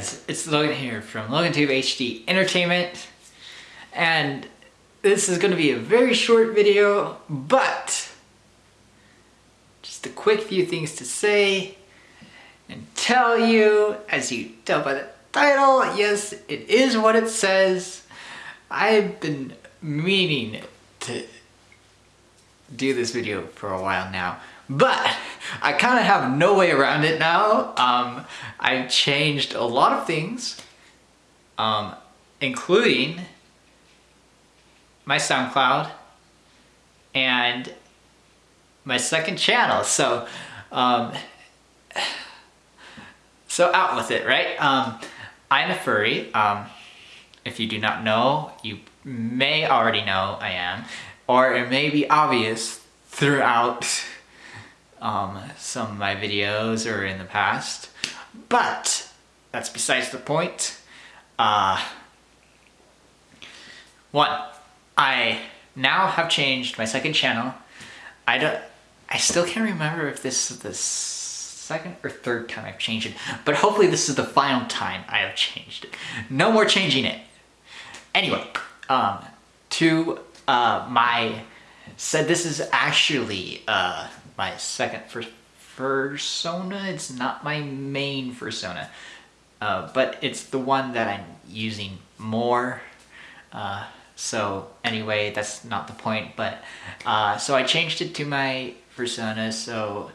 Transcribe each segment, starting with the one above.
guys, it's Logan here from LoganTube HD Entertainment and this is going to be a very short video but just a quick few things to say and tell you as you tell by the title, yes it is what it says. I've been meaning to do this video for a while now but I kind of have no way around it now. Um, I've changed a lot of things, um, including my SoundCloud and my second channel. So, um, so out with it, right? Um, I'm a furry. Um, if you do not know, you may already know I am, or it may be obvious throughout um, some of my videos or in the past. But that's besides the point. Uh, one, I now have changed my second channel. I don't, I still can't remember if this is the second or third time I've changed it, but hopefully this is the final time I have changed it. No more changing it. Anyway, um, to uh, my, said this is actually uh, my second persona. It's not my main persona, uh, but it's the one that I'm using more. Uh, so anyway, that's not the point, but uh, so I changed it to my persona. So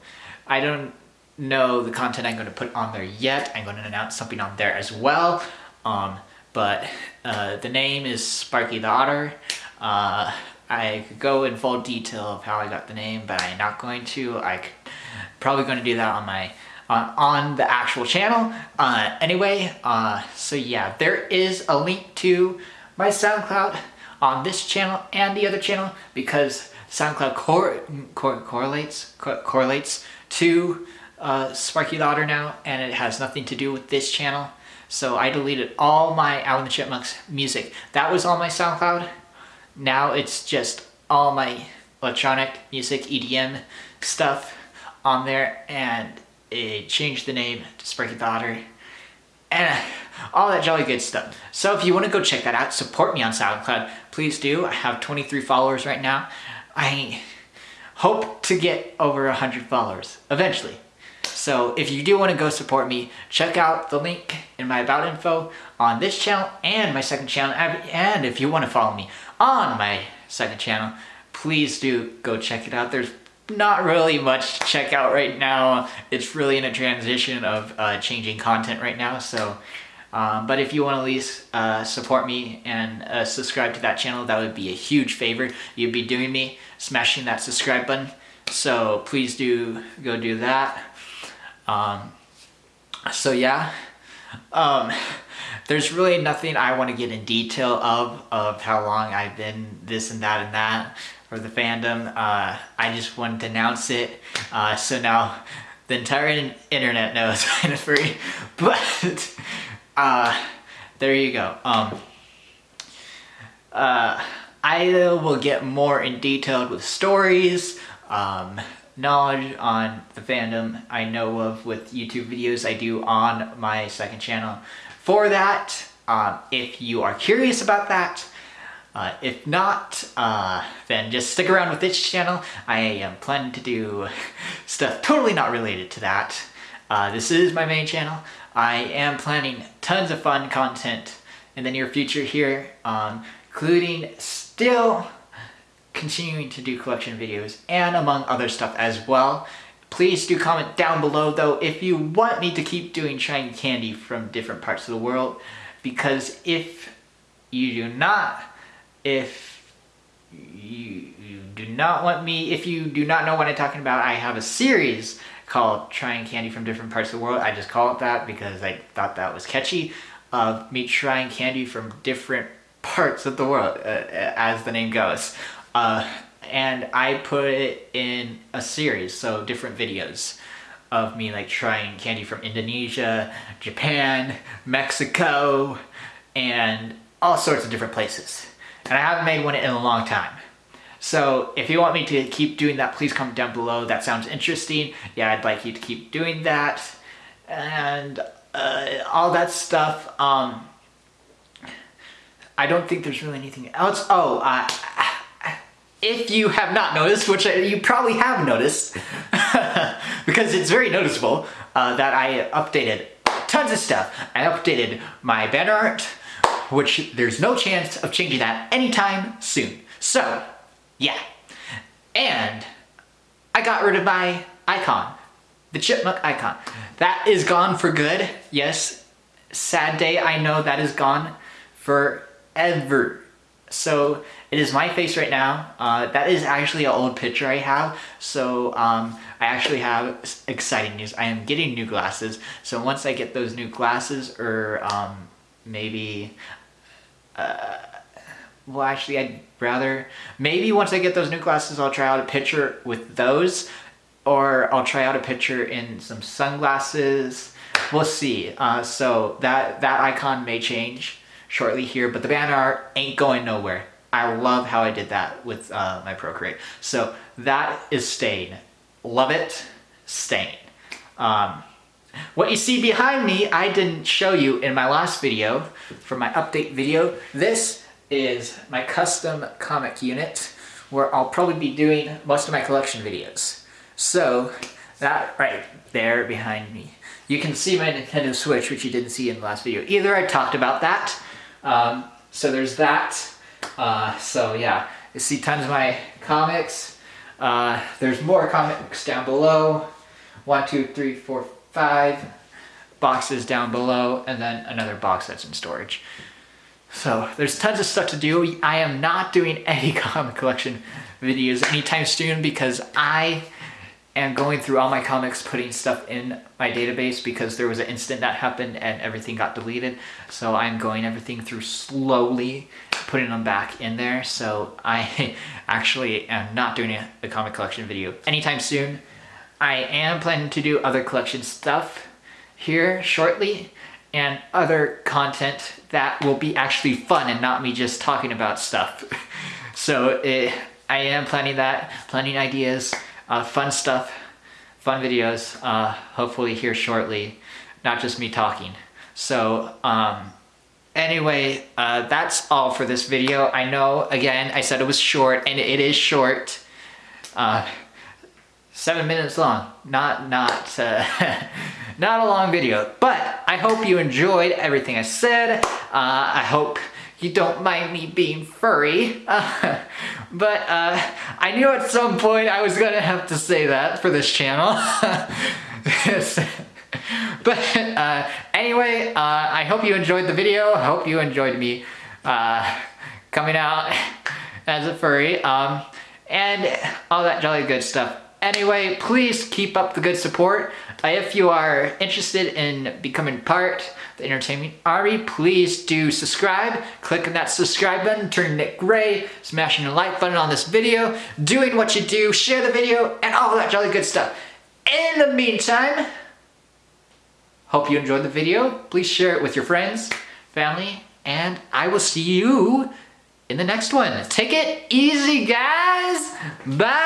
I don't know the content I'm going to put on there yet. I'm going to announce something on there as well. Um, but uh, the name is Sparky the Otter. Uh, I could go in full detail of how I got the name, but I'm not going to. I could, probably going to do that on my uh, on the actual channel. Uh, anyway, uh, so yeah, there is a link to my SoundCloud on this channel and the other channel because SoundCloud cor cor correlates cor correlates to uh, Sparky Otter now, and it has nothing to do with this channel. So I deleted all my Alvin the Chipmunks music. That was on my SoundCloud. Now it's just all my electronic music, EDM stuff on there and it changed the name to Sparky Otter and uh, all that jolly good stuff. So if you want to go check that out, support me on SoundCloud, please do. I have 23 followers right now. I hope to get over 100 followers eventually. So if you do want to go support me, check out the link in my about info on this channel and my second channel. And if you want to follow me on my second channel, please do go check it out. There's not really much to check out right now. It's really in a transition of uh, changing content right now. So, um, but if you want to at least uh, support me and uh, subscribe to that channel, that would be a huge favor. You'd be doing me, smashing that subscribe button. So please do go do that. Um, so yeah, um, there's really nothing I want to get in detail of, of how long I've been this and that and that for the fandom. Uh, I just wanted to announce it. Uh, so now the entire internet knows I'm free. But uh, there you go. Um, uh, I will get more in detail with stories, um, knowledge on the fandom I know of with YouTube videos I do on my second channel. For that, um, if you are curious about that, uh, if not, uh, then just stick around with this channel. I am planning to do stuff totally not related to that. Uh, this is my main channel. I am planning tons of fun content in the near future here, um, including still continuing to do collection videos and among other stuff as well. Please do comment down below though if you want me to keep doing trying candy from different parts of the world because if you do not, if you, you do not want me, if you do not know what I'm talking about, I have a series called Trying Candy from Different Parts of the World. I just call it that because I thought that was catchy of me trying candy from different parts of the world, uh, as the name goes. Uh, and I put it in a series, so different videos of me like trying candy from Indonesia, Japan, Mexico, and all sorts of different places. And I haven't made one in a long time. So if you want me to keep doing that, please comment down below. That sounds interesting. Yeah, I'd like you to keep doing that. And uh, all that stuff. Um, I don't think there's really anything else. Oh, uh, if you have not noticed, which you probably have noticed, because it's very noticeable, uh, that I updated tons of stuff. I updated my banner art, which there's no chance of changing that anytime soon. So, yeah. And I got rid of my icon, the chipmunk icon. That is gone for good. Yes, sad day, I know that is gone forever. So it is my face right now. Uh, that is actually an old picture I have. So um, I actually have exciting news. I am getting new glasses. So once I get those new glasses or um, maybe, uh, well actually I'd rather, maybe once I get those new glasses I'll try out a picture with those or I'll try out a picture in some sunglasses. We'll see. Uh, so that, that icon may change shortly here, but the banner art ain't going nowhere. I love how I did that with uh, my Procreate. So that is staying. Love it, staying. Um, what you see behind me, I didn't show you in my last video, for my update video. This is my custom comic unit, where I'll probably be doing most of my collection videos. So, that right there behind me. You can see my Nintendo Switch, which you didn't see in the last video either. I talked about that. Um, so there's that. Uh, so yeah, you see tons of my comics. Uh, there's more comics down below. One, two, three, four, five boxes down below, and then another box that's in storage. So there's tons of stuff to do. I am not doing any comic collection videos anytime soon because I am going through all my comics, putting stuff in my database because there was an incident that happened and everything got deleted. So I'm going everything through slowly, putting them back in there. So I actually am not doing a, comic collection video anytime soon. I am planning to do other collection stuff here shortly and other content that will be actually fun and not me just talking about stuff. so it, I am planning that, planning ideas, uh, fun stuff, fun videos, uh, hopefully here shortly, not just me talking. So um, anyway, uh, that's all for this video. I know, again, I said it was short, and it is short. Uh, seven minutes long, not, not, uh, not a long video, but I hope you enjoyed everything I said. Uh, I hope you don't mind me being furry. Uh, but uh, I knew at some point I was gonna have to say that for this channel. but uh, anyway, uh, I hope you enjoyed the video. I hope you enjoyed me uh, coming out as a furry um, and all that jolly good stuff. Anyway, please keep up the good support. Uh, if you are interested in becoming part of the entertainment army, please do subscribe. Click on that subscribe button, turn it gray, smashing the like button on this video, doing what you do, share the video, and all that jolly good stuff. In the meantime, hope you enjoyed the video. Please share it with your friends, family, and I will see you in the next one. Take it easy, guys. Bye.